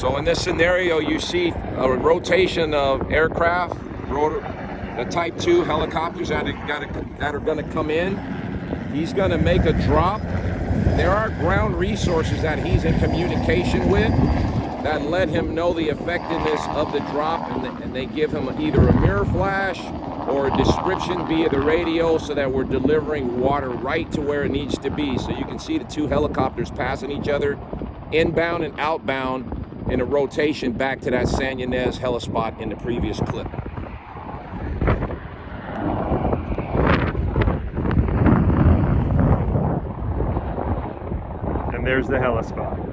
So in this scenario, you see a rotation of aircraft, the Type 2 helicopters that are, are going to come in. He's going to make a drop. There are ground resources that he's in communication with that let him know the effectiveness of the drop, and, and they give him either a mirror flash or a description via the radio so that we're delivering water right to where it needs to be. So you can see the two helicopters passing each other, inbound and outbound, in a rotation back to that San Ynez helispot in the previous clip. And there's the helispot.